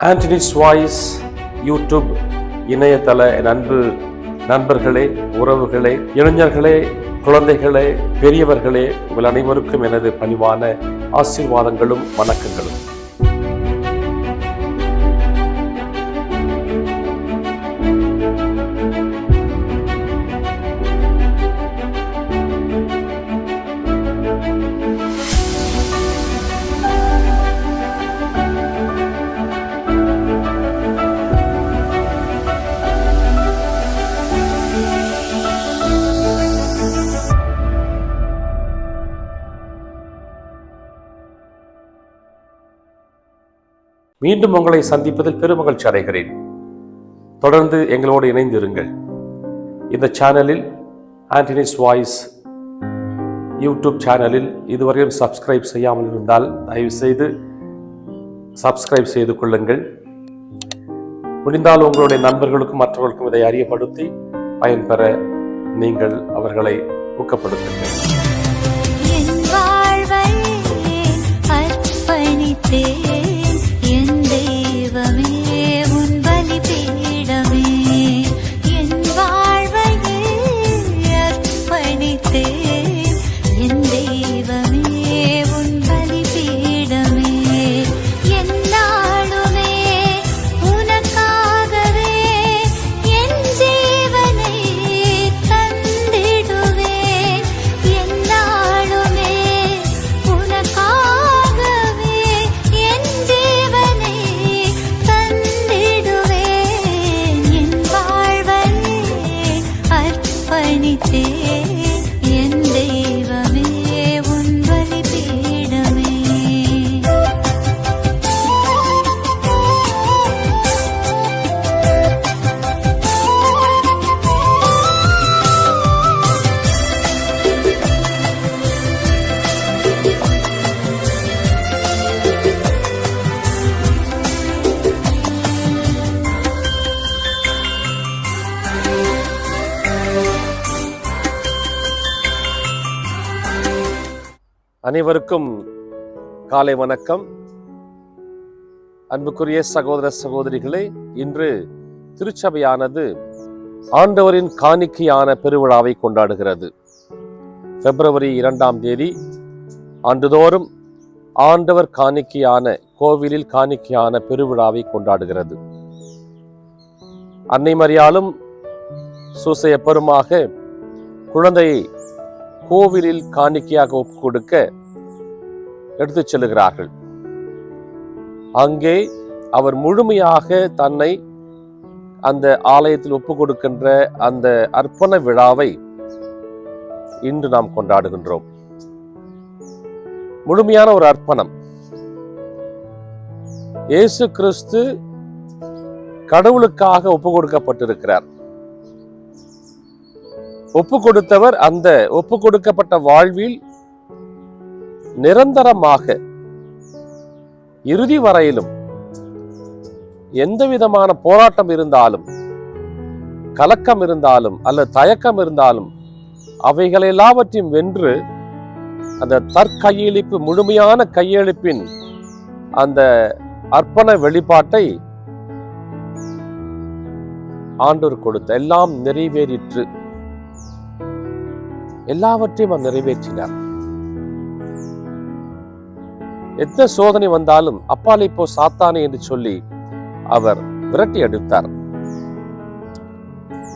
Anthony's voice YouTube இணையதள நண்பு அன்பு நண்பர்களே உறவுகளே இளைஞர்களே குழந்தைகளே பெரியவர்களே உங்கள் அனைவருக்கும் எனது பணிவான ஆசீர்வாதங்களும் வணக்கங்களும். மீண்டும் உங்களை சந்திப்பதில் பெருமகிழ்ச்சி அடைகிறேன். தொடர்ந்து எங்களோடு இணைந்திருங்கள். இந்த சேனலில் ஆண்டனிஸ் வாய்ஸ் யூடியூப் சேனலில் இதுவரையும் சப்ஸ்கிரைப் செய்யாமல் இருந்தால் தயவுசெய்து சப்ஸ்கிரைப் செய்து கொள்ளுங்கள். முடிந்தால் உங்களுடைய நண்பர்களுக்கும் மற்றவர்களுக்கும் இதை அறியப்படுத்தி பயன்பெற நீங்கள் அவர்களை ஊக்கப்படுத்துங்கள். என் வாழ்வை அர்ப்பணித்தேன்? அனைவருக்கும் காலை வணக்கம். அன்புக்குரிய சகோதர சகோதரிகளே இன்று திருச்சபையானது ஆண்டவரின் காணிக்கையான பெருவிழாவை கொண்டாடுகிறது. பிப்ரவரி இரண்டாம் தேதி ஆண்டுதோறும் ஆண்டவர் காணிக்கையான கோவிலில் காணிக்கையான பெருவிழாவை கொண்டாடுகிறது. அன்னை மரியாலும் சூசைய பெருமாக குழந்தையை கோவிலில் காணிக்கையாக கொடுக்க எடுத்துச் செல்லுகிறார்கள். அங்கே அவர் முழுமையாக தன்னை அந்த ஆலயத்தில் ஒப்பு கொடுக்கின்ற அந்த அர்ப்பண விழாவை இன்று நாம் கொண்டாடுகின்றோம். முழுமையான ஒரு அர்ப்பணம். இயேசு கிறிஸ்து கடவுளுக்காக ஒப்பு கொடுக்கப்பட்டிருக்கிறார். ஒப்பு கொடுத்தவர் அந்த ஒப்பு கொடுக்கப்பட்ட வாழ்வில் நிரந்தரமாக இறுதி வரையிலும் எந்த விதமான போராட்டம் இருந்தாலும் கலக்கம் இருந்தாலும் அல்லது தயக்கம் இருந்தாலும் அவைகள் எல்லாவற்றையும் வென்று அந்த தற்கையெழுப்பு முழுமையான கையெழுப்பின் அந்த அர்ப்பண வெளிப்பாட்டை ஆண்டோர் கொடுத்த. எல்லாம் நிறைவேறிற்று. எல்லாவற்றையும் அவர் நிறைவேற்றினார். எந்த சோதனை வந்தாலும் அப்பால் போ சாத்தானே என்று சொல்லி அவர் விரட்டி அடித்தார்.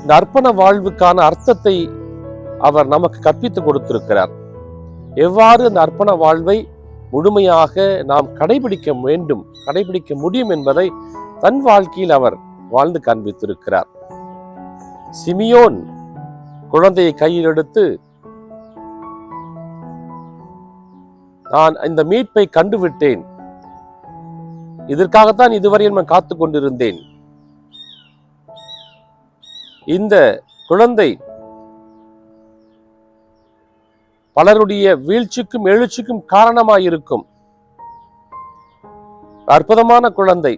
இந்த அர்ப்பண வாழ்வுக்கான அர்த்தத்தை அவர் நமக்கு கற்பித்து கொடுத்திருக்கிறார். எவ்வாறு அந்த அர்ப்பண வாழ்வை முழுமையாக நாம் கடைபிடிக்க வேண்டும் கடைபிடிக்க முடியும் என்பதை தன் வாழ்க்கையில் அவர் வாழ்ந்து காண்பித்திருக்கிறார். சிமியோன் குழந்தையை கையில் எடுத்து நான் இந்த மீட்பை கண்டுவிட்டேன். இதற்காகத்தான் இதுவரையில் நான் காத்து கொண்டிருந்தேன். இந்த குழந்தை பலருடைய வீழ்ச்சிக்கும் எழுச்சிக்கும் காரணமாயிருக்கும். அற்புதமான குழந்தை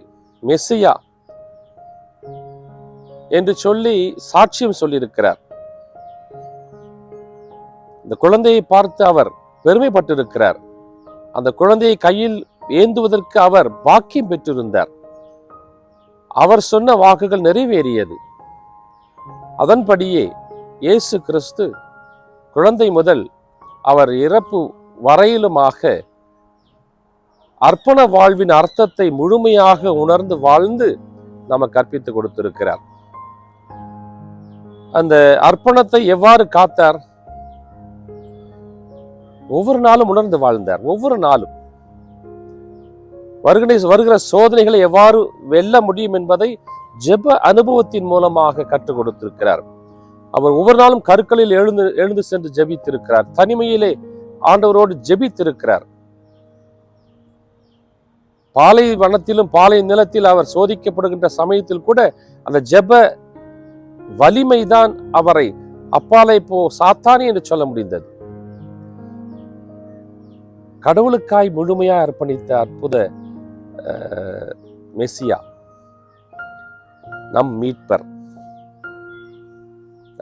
மெஸ்ஸியா என்று சொல்லி சாட்சியம் சொல்லியிருக்கிறார். இந்த குழந்தையை பார்த்து அவர் பெருமைப்பட்டிருக்கிறார். அந்த குழந்தையை கையில் ஏந்துவதற்கு அவர் பாக்கியம் பெற்றிருந்தார். அவர் சொன்ன வாக்குகள் நிறைவேறியது. அதன்படியே இயேசு கிறிஸ்து குழந்தை முதல் அவர் இறப்பு வரையிலுமாக அர்ப்பண வாழ்வின் அர்த்தத்தை முழுமையாக உணர்ந்து வாழ்ந்து நம்ம கற்பித்து கொடுத்திருக்கிறார். அந்த அர்ப்பணத்தை எவ்வாறு காத்தார்? ஒவ்வொரு நாளும் உணர்ந்து வாழ்ந்தார். ஒவ்வொரு நாளும். வருகிற வருகிற சோதனைகளை எவ்வாறு வெல்ல முடியும் என்பதை ஜெப அனுபவத்தின் மூலமாக கற்றுக் கொடுத்திருக்கிறார். அவர் ஒவ்வொரு நாளும் கற்களில் எழுந்து எழுந்து சென்று ஜெபித்திருக்கிறார். தனிமையிலே ஆண்டவரோடு ஜெபித்திருக்கிறார். பாலை வனத்திலும் பாலை நிலத்தில் அவர் சோதிக்கப்படுகின்ற சமயத்தில் கூட அந்த ஜெப வலிமைதான் அவரை அப்பாலை போ சாத்தானி என்று சொல்ல முடிந்தது. கடவுளுக்காய் முழுமையா அர்ப்பணித்த அற்புத மெஸ்ஸியா மெசியா. நம் மீட்பர்.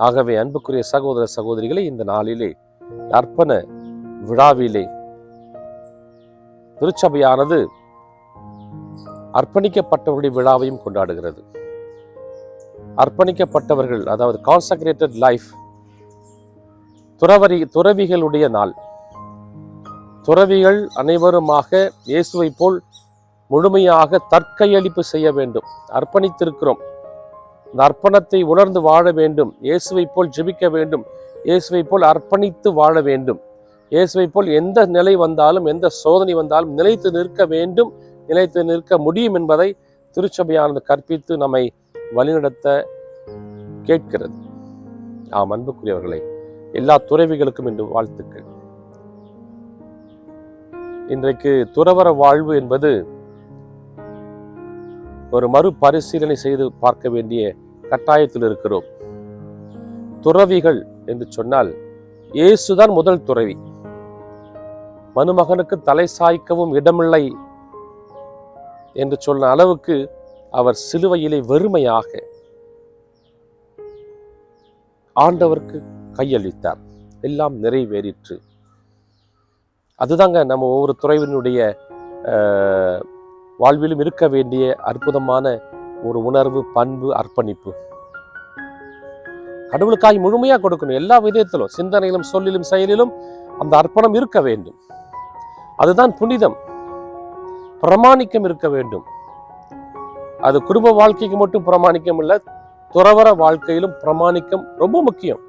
ஆகவே அன்புக்குரிய சகோதர சகோதரிகளை இந்த நாளிலே அர்ப்பண விழாவிலே திருச்சபையானது அர்ப்பணிக்கப்பட்டவர்களுடைய விழாவையும் கொண்டாடுகிறது. அர்ப்பணிக்கப்பட்டவர்கள் அதாவது கான்சக்ரேட்டட் லைஃப் துறவரி துறவிகளுடைய நாள். துறவிகள் அனைவருமாக இயேசுவை போல் முழுமையாக தற்கையளிப்பு செய்ய வேண்டும். அர்ப்பணித்திருக்கிறோம். இந்த அர்ப்பணத்தை உணர்ந்து வாழ வேண்டும். இயேசுவை போல் ஜெபிக்க வேண்டும். இயேசுவை போல் அர்ப்பணித்து வாழ வேண்டும். இயேசுவை போல் எந்த நிலை வந்தாலும் எந்த சோதனை வந்தாலும் நிலைத்து நிற்க வேண்டும். நிலைத்து நிற்க முடியும் என்பதை திருச்சபையானது கற்பித்து நம்மை வழிநடத்த கேட்கிறது. ஆம் அன்புக்குரியவர்களே எல்லா துறவிகளுக்கும் இன்று வாழ்த்துக்கள். இன்றைக்கு துறவற வாழ்வு என்பது ஒரு மறுபரிசீலனை செய்து பார்க்க வேண்டிய கட்டாயத்தில் இருக்கிறோம். துறவிகள் என்று சொன்னால் இயேசுதான் முதல் துறவி. மனுமகனுக்கு தலை சாய்க்கவும் இடமில்லை என்று சொன்ன அளவுக்கு அவர் சிலுவையிலே வெறுமையாக ஆண்டவருக்கு கையளித்தார். எல்லாம் நிறைவேறிற்று. அதுதாங்க நம்ம ஒவ்வொரு துறைவினுடைய வாழ்விலும் இருக்க வேண்டிய அற்புதமான ஒரு உணர்வு பண்பு அர்ப்பணிப்பு. கடவுளுக்காய் முழுமையாக கொடுக்கணும். எல்லா விதத்திலும் சிந்தனையிலும் சொல்லிலும் செயலிலும் அந்த அர்ப்பணம் இருக்க வேண்டும். அதுதான் புனிதம். பிரமாணிக்கம் இருக்க வேண்டும். அது குடும்ப வாழ்க்கைக்கு மட்டும் பிரமாணிக்கம் இல்லை துறவற வாழ்க்கையிலும் பிரமாணிக்கம் ரொம்ப முக்கியம்.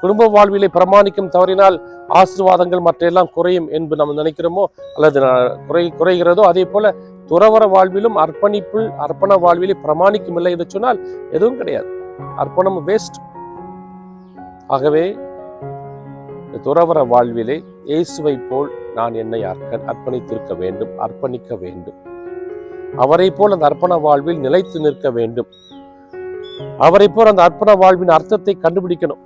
குடும்ப வாழ்விலே பிரமாணிக்கம் தவறினால் ஆசீர்வாதங்கள் மற்ற எல்லாம் குறையும் என்று நம்ம நினைக்கிறோமோ? அல்லது குறை குறைகிறதோ? அதே போல துறவர வாழ்விலும் அர்ப்பணிப்பு அர்ப்பண வாழ்விலே பிரமாணிக்கம் இல்லை என்று சொன்னால் எதுவும் கிடையாது. அர்ப்பணம் வேஸ்ட் ஆகவே இந்த வாழ்விலே இயேசுவை போல் நான் என்னை அர்ப்பணித்திருக்க வேண்டும் அர்ப்பணிக்க வேண்டும். அவரை போல் அந்த அர்ப்பண வாழ்வில் நிலைத்து நிற்க வேண்டும். அவரை போல் அந்த அர்ப்பண வாழ்வின் அர்த்தத்தை கண்டுபிடிக்கணும்.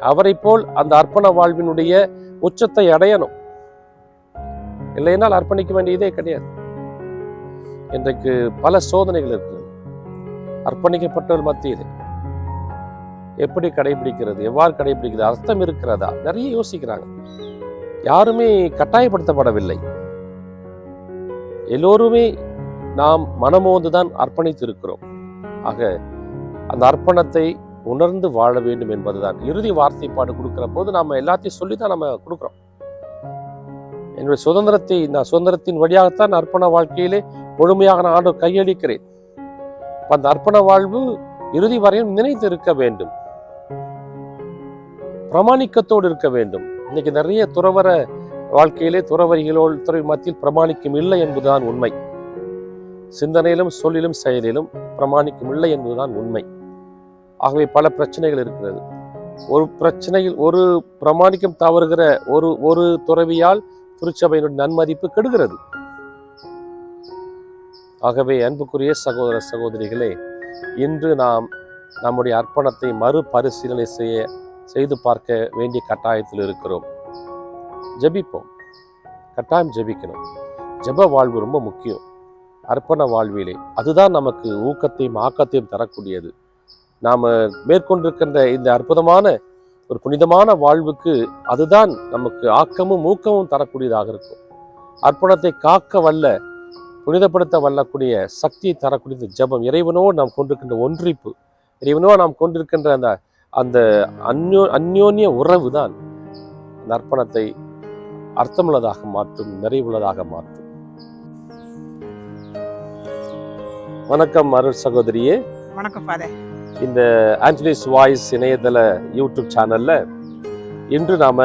அவரை போல் அந்த அர்ப்பண வாழ்வினுடைய உச்சத்தை அடையணும். இல்லைனால் அர்ப்பணிக்க வேண்டியதே கிடையாது. இன்றைக்கு பல சோதனைகள் இருக்கிறது அர்ப்பணிக்கப்பட்டவர் மத்தியில். எப்படி கடைபிடிக்கிறது? எவ்வாறு கடைபிடிக்கிறது? அர்த்தம் இருக்கிறதா? நிறைய யோசிக்கிறாங்க. யாருமே கட்டாயப்படுத்தப்படவில்லை. எல்லோருமே நாம் மனமோந்துதான் அர்ப்பணித்து இருக்கிறோம் ஆக அந்த அர்ப்பணத்தை உணர்ந்து வாழ வேண்டும் என்பதுதான். இறுதி வார்த்தைப்பாடு கொடுக்கிற போது நம்ம எல்லாத்தையும் சொல்லி தான் நம்ம கொடுக்குறோம். என்னுடைய சுதந்திரத்தை நான் சுதந்திரத்தின் வழியாகத்தான் அர்ப்பண வாழ்க்கையிலே முழுமையாக நான் ஆண்டு கையளிக்கிறேன். அந்த அர்ப்பண வாழ்வு இறுதி வரையும் நினைத்து இருக்க வேண்டும். பிரமாணிக்கத்தோடு இருக்க வேண்டும். இன்னைக்கு நிறைய துறவர வாழ்க்கையிலே துறவரிகளோடு துறை மத்தியில் பிரமாணிக்கம் இல்லை என்பதுதான் உண்மை. சிந்தனையிலும் சொல்லிலும் செயலிலும் பிரமாணிக்கம் இல்லை என்பதுதான் உண்மை. ஆகவே பல பிரச்சனைகள் இருக்கிறது. ஒரு பிரச்சனையில் ஒரு பிரமாணிக்கம் தவறுகிற ஒரு ஒரு துறவியால் திருச்சபையினுடைய நன்மதிப்பு கெடுகிறது. ஆகவே அன்புக்குரிய சகோதர சகோதரிகளே இன்று நாம் நம்முடைய அர்ப்பணத்தை மறுபரிசீலனை செய்ய செய்து பார்க்க வேண்டிய கட்டாயத்தில் இருக்கிறோம். ஜெபிப்போம். கட்டாயம் ஜபிக்கணும். ஜெப வாழ்வு ரொம்ப முக்கியம். அர்ப்பண வாழ்விலே. அதுதான் நமக்கு ஊக்கத்தையும் ஆக்கத்தையும் தரக்கூடியது. நாம் மேற்கொண்டிருக்கின்ற இந்த அற்புதமான ஒரு புனிதமான வாழ்வுக்கு அதுதான் நமக்கு ஆக்கமும் ஊக்கமும் தரக்கூடியதாக இருக்கும். அர்ப்பணத்தை காக்க வல்ல புனிதப்படுத்த வல்லக்கூடிய சக்தியை தரக்கூடிய ஜபம். ஜெபம் இறைவனோடு நாம் கொண்டிருக்கின்ற ஒன்றிப்பு இறைவனோடு நாம் கொண்டிருக்கின்ற அந்த அந்த அந்யோ அந்யோன்ய உறவு தான் அந்த அர்ப்பணத்தை அர்த்தமுள்ளதாக மாற்றும் நிறைவுள்ளதாக மாற்றும். வணக்கம் அருள் சகோதரியே. வணக்கம் ஃபாதர் இந்த ஆஞ்சலிஸ் வாய்ஸ் இணையதள யூடியூப் சேனலில் இன்று நாம்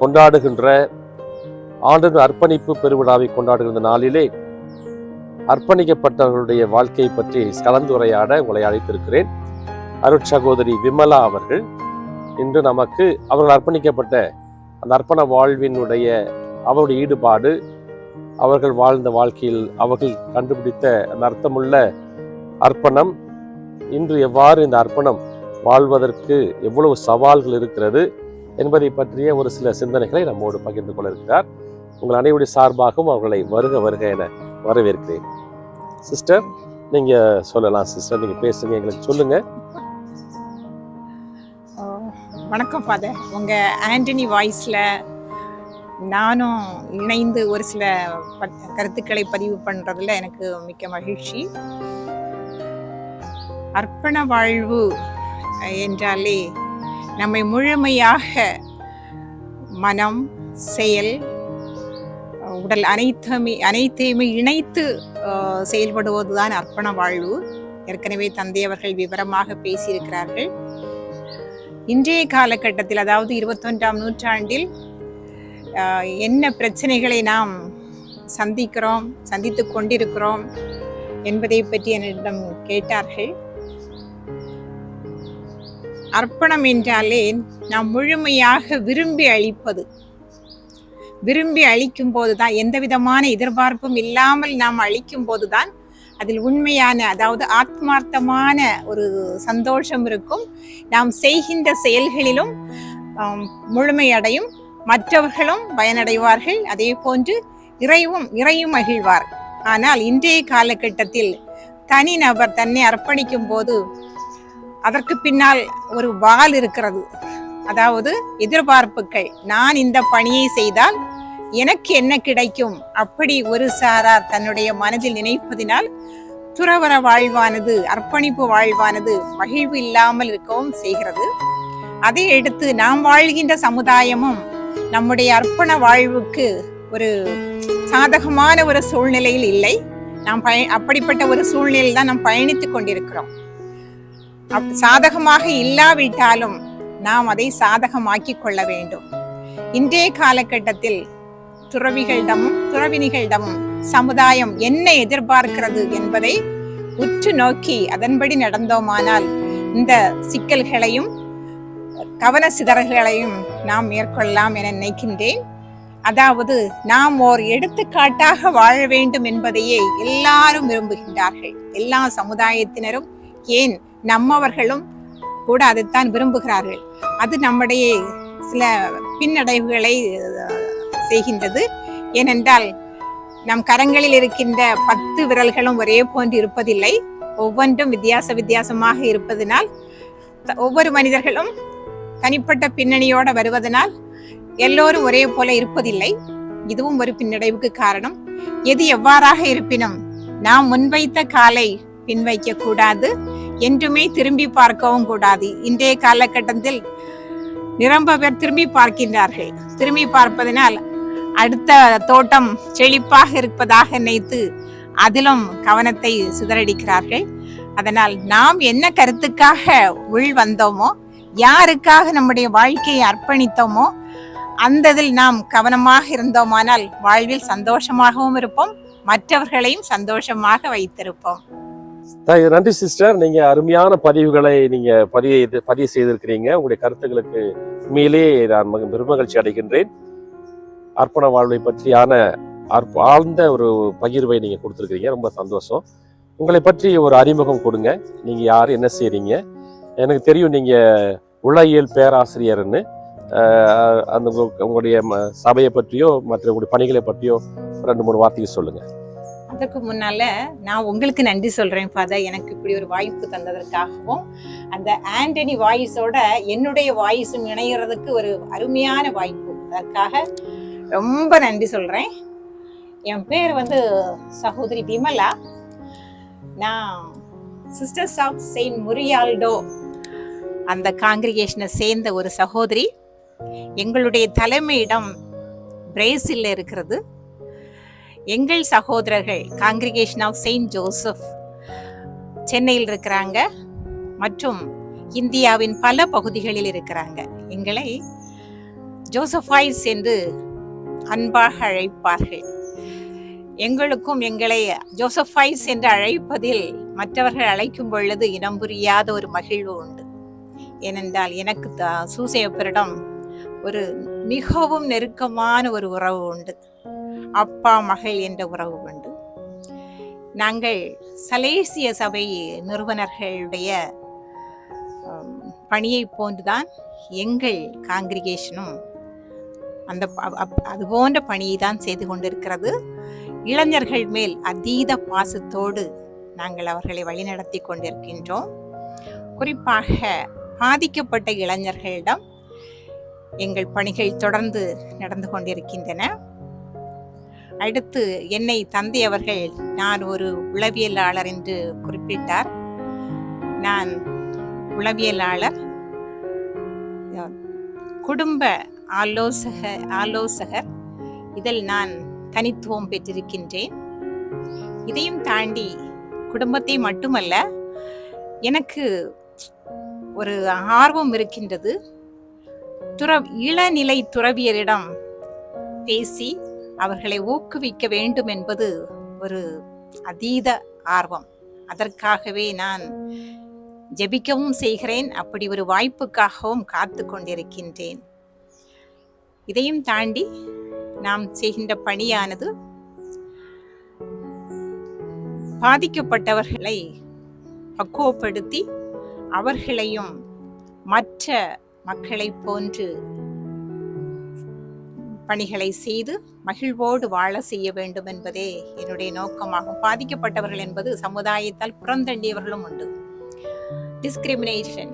கொண்டாடுகின்ற ஆண்டு அர்ப்பணிப்பு பெருவிழாவை கொண்டாடுகின்ற நாளிலே அர்ப்பணிக்கப்பட்டவர்களுடைய வாழ்க்கையை பற்றி கலந்துரையாட உங்களை அழைத்திருக்கிறேன். அருட்சகோதரி விமலா அவர்கள். இன்று நமக்கு அவர்கள் அர்ப்பணிக்கப்பட்ட அந்த அர்ப்பண வாழ்வினுடைய அவருடைய ஈடுபாடு அவர்கள் வாழ்ந்த வாழ்க்கையில் அவர்கள் கண்டுபிடித்த அந்த அர்த்தமுள்ள அர்ப்பணம் இன்று எவ்வாறு இந்த அர்ப்பணம் வாழ்வதற்கு எவ்வளவு சவால்கள் இருக்கிறது என்பதை பற்றிய ஒரு சில சிந்தனைகளை நம்மோடு பகிர்ந்து கொள்ள இருக்கிறார். உங்கள் அனைவருடைய சார்பாகவும் அவர்களை வருக வருக என வரவேற்கிறேன். சிஸ்டர் நீங்க சொல்லலாம் சிஸ்டர். நீங்க பேசுங்க எங்களுக்கு சொல்லுங்க. வணக்கம் ஃபாதர் உங்கள் ஆண்டனி வாய்ஸில் நானும் இணைந்து ஒரு சில ப- கருத்துக்களை பதிவு பண்ணுறதுல எனக்கு மிக்க மகிழ்ச்சி. அர்ப்பண வாழ்வு என்றாலே நம்மை முழுமையாக மனம் செயல் உடல் அனைத்துமே அனைத்தையுமே இணைத்து செயல்படுவதுதான் அர்ப்பண வாழ்வு. ஏற்கனவே தந்தை அவர்கள் விவரமாக பேசியிருக்கிறார்கள். இன்றைய காலகட்டத்தில் அதாவது இருபத்தொன்றாம் நூற்றாண்டில் என்ன பிரச்சனைகளை நாம் சந்திக்கிறோம் சந்தித்து கொண்டிருக்கிறோம் என்பதை பற்றி என்னிடம் கேட்டார்கள். அர்ப்பணம் என்றாலே நாம் முழுமையாக விரும்பி அளிப்பது. விரும்பி அளிக்கும் போதுதான் எந்த விதமான எதிர்பார்ப்பும் இல்லாமல் நாம் அளிக்கும் போதுதான் அதில் உண்மையான அதாவது ஆத்மார்த்தமான ஒரு சந்தோஷம் இருக்கும். நாம் செய்கின்ற செயல்களிலும் முழுமையடையும். மற்றவர்களும் பயனடைவார்கள். அதே போன்று இறைவும் இறையும் மகிழ்வார். ஆனால் இன்றைய காலகட்டத்தில் தனிநபர் தன்னை அர்ப்பணிக்கும் போது அதற்கு பின்னால் ஒரு வால் இருக்கிறது. அதாவது எதிர்பார்ப்புகள். நான் இந்த பணியை செய்தால் எனக்கு என்ன கிடைக்கும்? அப்படி ஒரு சாரார் தன்னுடைய மனதில் நினைப்பதினால் துறவர வாழ்வானது அர்ப்பணிப்பு வாழ்வானது மகிழ்வு இல்லாமல் இருக்கவும் செய்கிறது. அதை எடுத்து நாம் வாழ்கின்ற சமுதாயமும் நம்முடைய அர்ப்பண வாழ்வுக்கு ஒரு சாதகமான ஒரு சூழ்நிலையில் இல்லை. நாம் பய அப்படிப்பட்ட ஒரு சூழ்நிலையில் தான் நாம் பயணித்துக் கொண்டிருக்கிறோம். சாதகமாக இல்லாவிட்டாலும் நாம் அதை சாதகமாக்கிக் கொள்ள வேண்டும். இன்றைய காலகட்டத்தில் துறவிகளிடமும் துறவினிகளிடமும் சமுதாயம் என்ன எதிர்பார்க்கிறது என்பதை உற்று நோக்கி அதன்படி நடந்தோமானால் இந்த சிக்கல்களையும் கவன சிதறல்களையும் நாம் மேற்கொள்ளலாம் என நினைக்கின்றேன். அதாவது நாம் ஓர் எடுத்துக்காட்டாக வாழ வேண்டும் என்பதையே எல்லாரும் விரும்புகின்றார்கள். எல்லா சமுதாயத்தினரும் ஏன் நம்மவர்களும் கூட அதைத்தான் விரும்புகிறார்கள். அது நம்முடைய சில பின்னடைவுகளை செய்கின்றது. ஏனென்றால் நம் கரங்களில் இருக்கின்ற பத்து விரல்களும் ஒரே போன்று இருப்பதில்லை. ஒவ்வொன்றும் வித்தியாச வித்தியாசமாக இருப்பதனால் ஒவ்வொரு மனிதர்களும் தனிப்பட்ட பின்னணியோடு வருவதனால் எல்லோரும் ஒரே போல இருப்பதில்லை. இதுவும் ஒரு பின்னடைவுக்கு காரணம். எது எவ்வாறாக இருப்பினும் நாம் முன்வைத்த காலை பின்வைக்க கூடாது. என்றுமே திரும்பி பார்க்கவும் கூடாது. இன்றைய காலகட்டத்தில் நிரம்ப பேர் திரும்பி பார்க்கின்றார்கள். திரும்பி பார்ப்பதனால் அடுத்த தோட்டம் செழிப்பாக இருப்பதாக நினைத்து அதிலும் கவனத்தை சிதறடிக்கிறார்கள். அதனால் நாம் என்ன கருத்துக்காக உள் வந்தோமோ யாருக்காக நம்முடைய வாழ்க்கையை அர்ப்பணித்தோமோ அந்த இதில் நாம் கவனமாக இருந்தோமானால் வாழ்வில் சந்தோஷமாகவும் இருப்போம் மற்றவர்களையும் சந்தோஷமாக வைத்திருப்போம். நன்றி சிஸ்டர். நீங்க அருமையான பதிவுகளை நீங்க பதிவு பதிவு செய்திருக்கிறீங்க. உங்களுடைய கருத்துக்களுக்கு உண்மையிலே நான் மக- பெருமகிழ்ச்சி அடைகின்றேன். அர்ப்பண வாழ்வை பற்றியான ஆழ்ந்த ஒரு பகிர்வை நீங்க கொடுத்துருக்கீங்க ரொம்ப சந்தோஷம். உங்களை பற்றி ஒரு அறிமுகம் கொடுங்க. நீங்க யார் என்ன செய்றீங்க? எனக்கு தெரியும் நீங்க உளவியல் பேராசிரியர்னு அந்த உங்களுடைய ம- சபையை பற்றியோ மற்ற உங்களுடைய பணிகளை பற்றியோ ரெண்டு மூணு வார்த்தைகள் சொல்லுங்கள் அதற்கு முன்னால நான் உங்களுக்கு நன்றி சொல்கிறேன் ஃபாதர் எனக்கு இப்படி ஒரு வாய்ப்பு தந்ததற்காகவும் அந்த ஆண்டனி வாய்ஸோட என்னுடைய வாய்ஸும் இணைகிறதுக்கு ஒரு அருமையான வாய்ப்பு அதற்காக ரொம்ப நன்றி சொல்கிறேன் என் பேர் வந்து சகோதரி விமலா. நான் சிஸ்டர்ஸ் ஆஃப் செயின்ட் முரியால்டோ அந்த காங்கிரிகேஷனை சேர்ந்த ஒரு சகோதரி. எங்களுடைய தலைமையிடம் பிரேசிலில் இருக்கிறது. எங்கள் சகோதரர்கள் காங்கிரிகேஷன் ஆஃப் செயின்ட் ஜோசப் சென்னையில் இருக்கிறாங்க. மற்றும் இந்தியாவின் பல பகுதிகளில் இருக்கிறாங்க. எங்களை ஜோசஃபாய்ஸ் என்று அன்பாக அழைப்பார்கள். எங்களுக்கும் எங்களை ஜோசஃபாய்ஸ் என்று அழைப்பதில் மற்றவர்கள் அழைக்கும் பொழுது இனம் புரியாத ஒரு மகிழ்வு உண்டு. ஏனென்றால் எனக்கு சூசையப்பரிடம் ஒரு மிகவும் நெருக்கமான ஒரு உறவு உண்டு. அப்பா மகள் என்ற உறவு உண்டு. நாங்கள் சலேசிய சபை நிறுவனர்களுடைய பணியை போன்றுதான் எங்கள் காங்கிரிகேஷனும் அந்த அது போன்ற பணியை தான் செய்து கொண்டிருக்கிறது. இளைஞர்கள் மேல் அதீத பாசத்தோடு நாங்கள் அவர்களை வழிநடத்தி கொண்டிருக்கின்றோம். குறிப்பாக பாதிக்கப்பட்ட இளைஞர்களிடம் எங்கள் பணிகள் தொடர்ந்து நடந்து கொண்டிருக்கின்றன. அடுத்து என்னை தந்தை அவர்கள் நான் ஒரு உளவியலாளர் என்று குறிப்பிட்டார். நான் உளவியலாளர் குடும்ப ஆலோசக ஆலோசகர். இதில் நான் தனித்துவம் பெற்றிருக்கின்றேன். இதையும் தாண்டி குடும்பத்தை மட்டுமல்ல எனக்கு ஒரு ஆர்வம் இருக்கின்றது. துற இளநிலை துறவியரிடம் பேசி அவர்களை ஊக்குவிக்க வேண்டும் என்பது ஒரு அதீத ஆர்வம். அதற்காகவே நான் ஜெபிக்கவும் செய்கிறேன். அப்படி ஒரு வாய்ப்புக்காகவும் காத்து கொண்டிருக்கின்றேன். இதையும் தாண்டி நாம் செய்கின்ற பணியானது பாதிக்கப்பட்டவர்களை பக்குவப்படுத்தி அவர்களையும் மற்ற மக்களைப் போன்று பணிகளை செய்து மகிழ்வோடு வாழ செய்ய வேண்டும் என்பதே என்னுடைய நோக்கமாகும். பாதிக்கப்பட்டவர்கள் என்பது சமுதாயத்தால் புறந்தண்டியவர்களும் உண்டு. டிஸ்கிரிமினேஷன்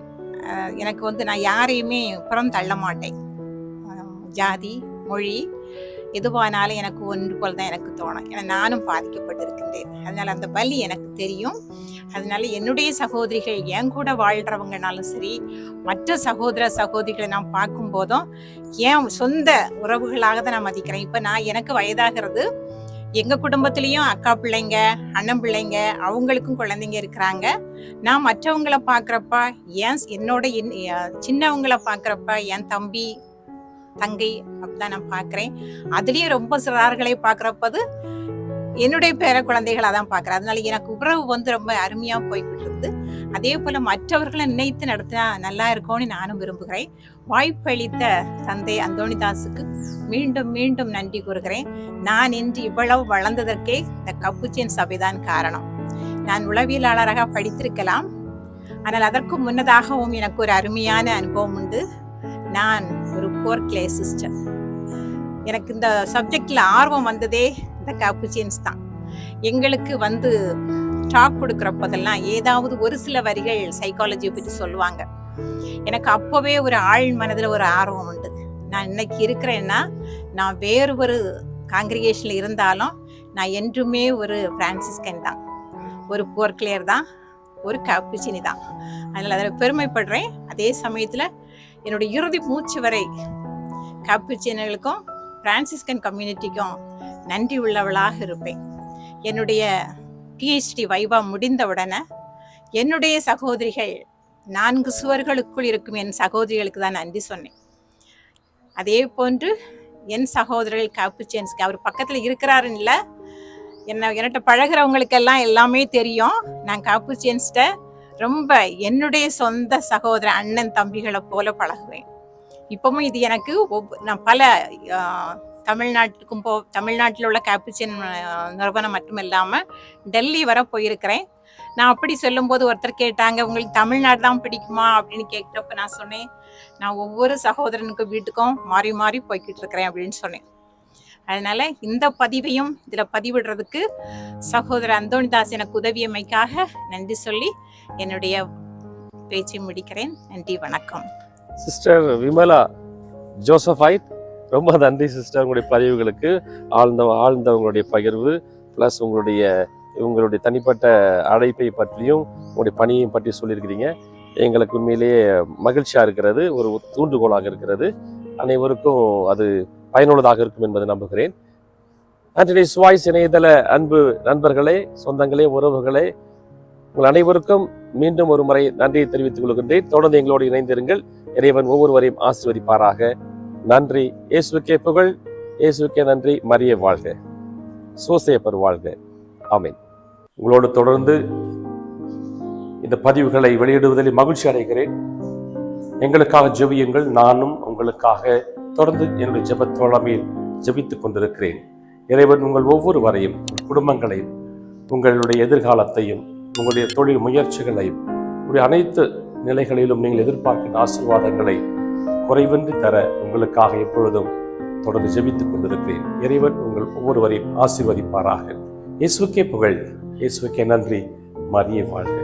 எனக்கு வந்து நான் யாரையுமே புறம் தள்ள மாட்டேன் ஜாதி மொழி எதுவானாலும் எனக்கு ஒன்று போல் தான் எனக்கு தோணும். ஏன்னா நானும் பாதிக்கப்பட்டிருக்கின்றேன். அதனால் அந்த வலி எனக்கு தெரியும். அதனால் என்னுடைய சகோதரிகள் என் கூட வாழ்கிறவங்கனாலும் சரி மற்ற சகோதர சகோதரிகளை நான் பார்க்கும் போதும் என் சொந்த உறவுகளாக தான் நான் மதிக்கிறேன். இப்போ நான் எனக்கு வயதாகிறது எங்கள் குடும்பத்துலேயும் அக்கா பிள்ளைங்க அண்ணன் பிள்ளைங்க அவங்களுக்கும் குழந்தைங்க இருக்கிறாங்க. நான் மற்றவங்கள பார்க்குறப்ப ஏன் என்னோட என்- சின்னவங்களை சின்னவங்கள என் தம்பி தங்கை அப்படிதான் நான் பார்க்குறேன். அதுலேயும் ரொம்ப சிறார்களை பார்க்குறப்பது என்னுடைய பேர குழந்தைகளா தான் பார்க்குறேன். அதனால எனக்கு உறவு வந்து ரொம்ப அருமையாக போய்கிட்டு இருக்குது அதே போல் மற்றவர்களை நினைத்து நடத்தினா நல்லா இருக்கும்னு நானும் விரும்புகிறேன். வாய்ப்பளித்த தந்தை அந்தோணிதாஸுக்கு மீண்டும் மீண்டும் நன்றி கூறுகிறேன். நான் இன்று இவ்வளவு வளர்ந்ததற்கே இந்த கப்புச்சின் சபைதான் காரணம். நான் உளவியலாளராக படித்திருக்கலாம். ஆனால் அதற்கு முன்னதாகவும் எனக்கு ஒரு அருமையான அனுபவம் உண்டு. நான் ஒரு போர் கிளே சிஸ்டர் எனக்கு இந்த சப்ஜெக்டில் ஆர்வம் வந்ததே இந்த காப்புச்சியன்ஸ் தான். எங்களுக்கு வந்து டாக் கொடுக்குறப்பதெல்லாம் ஏதாவது ஒரு சில வரிகள் சைக்காலஜியை பற்றி சொல்லுவாங்க. எனக்கு அப்போவே ஒரு ஆழ் மனதில் ஒரு ஆர்வம் உண்டு. நான் இன்னைக்கு இருக்கிறேன்னா நான் வேறு ஒரு காங்கிரிகேஷனில் இருந்தாலும் நான் என்றுமே ஒரு பிரான்சிஸ்கன் தான். ஒரு போர்க்லேயர் தான் ஒரு காப்புச்சினி தான். அதனால் அதில் பெருமைப்படுறேன். அதே சமயத்தில் என்னுடைய இறுதி மூச்சு வரை காப்புச்சினர்களுக்கும் பிரான்சிஸ்கன் கம்யூனிட்டிக்கும் நன்றி உள்ளவளாக இருப்பேன். என்னுடைய பிஹெச்டி வைவா முடிந்தவுடனே என்னுடைய சகோதரிகள் நான்கு சுவர்களுக்குள் இருக்கும் என் சகோதரிகளுக்கு தான் நன்றி சொன்னேன். அதே போன்று என் சகோதரர்கள் காப்புச்சேன்ஸ்க்கு அவர் பக்கத்தில் இருக்கிறாருன்னு இல்லை என்ன என்கிட்ட பழகுறவங்களுக்கெல்லாம் எல்லாமே தெரியும். நான் காப்புச்சேன்ஸ்ட ரொம்ப என்னுடைய சொந்த சகோதர அண்ணன் தம்பிகளை போல பழகுவேன். இப்பவும் இது எனக்கு ஒவ்வொ- நான் பல தமிழ்நாட்டுக்கும் போ தமிழ்நாட்டில் உள்ள கேப்புச்சின் நிறுவனம் மட்டும் இல்லாமல் டெல்லி வர போயிருக்கிறேன். நான் அப்படி சொல்லும்போது ஒருத்தர் கேட்டாங்க உங்களுக்கு தமிழ்நாடு தான் பிடிக்குமா? அப்படின்னு கேட்டப்ப நான் சொன்னேன். நான் ஒவ்வொரு சகோதரனுக்கு வீட்டுக்கும் மாறி மாறி போய்கிட்டு இருக்கிறேன் அப்படின்னு சொன்னேன். அதனால இந்த பதிவையும் இதில் பதிவிடுறதுக்கு சகோதரர் அந்தோணிதாஸ் எனக்கு உதவியமைக்காக நன்றி சொல்லி என்னுடைய பேச்சை முடிக்கிறேன். நன்றி வணக்கம். சிஸ்டர் விமலா ஜோசஃபைட் ரொம்ப நன்றி சிஸ்டர் உங்களுடைய பதிவுகளுக்கு. ஆழ்ந்த ஆழ்ந்த உங்களுடைய பகிர்வு ப்ளஸ் உங்களுடைய உங்களுடைய தனிப்பட்ட அழைப்பை பற்றியும் உங்களுடைய பணியையும் பற்றி சொல்லியிருக்கிறீங்க. எங்களுக்கு உண்மையிலேயே மகிழ்ச்சியாக இருக்கிறது ஒரு தூண்டுகோலாக இருக்கிறது. அனைவருக்கும் அது பயனுள்ளதாக இருக்கும் என்பதை நம்புகிறேன். ஆண்டனிஸ் வாய்ஸ் இணையதள அன்பு நண்பர்களே சொந்தங்களே உறவுகளே உங்கள் அனைவருக்கும் மீண்டும் ஒரு முறை நன்றியை தெரிவித்துக் கொள்கின்றேன். தொடர்ந்து எங்களோடு இணைந்திருங்கள். இறைவன் ஒவ்வொருவரையும் ஆசீர்வதிப்பாராக. நன்றி. இயேசுக்கே புகழ். இயேசுக்கே நன்றி. மரிய வாழ்க. சோசேப்பர் வாழ்க. ஆமீன். உங்களோடு தொடர்ந்து இந்த பதிவுகளை வெளியிடுவதில் மகிழ்ச்சி அடைகிறேன். எங்களுக்காக ஜெபியுங்கள். நானும் உங்களுக்காக தொடர்ந்து என்னுடைய ஜெப தோழமையில் ஜெபித்துக் கொண்டிருக்கிறேன். இறைவன் உங்கள் ஒவ்வொரு வரையும் குடும்பங்களையும் உங்களுடைய எதிர்காலத்தையும் உங்களுடைய தொழில் முயற்சிகளையும் உங்களுடைய அனைத்து நிலைகளிலும் நீங்கள் எதிர்பார்க்கின்ற ஆசீர்வாதங்களை குறைவின்றி தர உங்களுக்காக எப்பொழுதும் தொடர்ந்து ஜெபித்துக் கொண்டிருக்கிறேன். இறைவன் உங்கள் ஒவ்வொருவரையும் ஆசீர்வதிப்பாராக. இயேசுக்கே புகழ் இயேசுக்கே நன்றி. மரிய வாழ்க.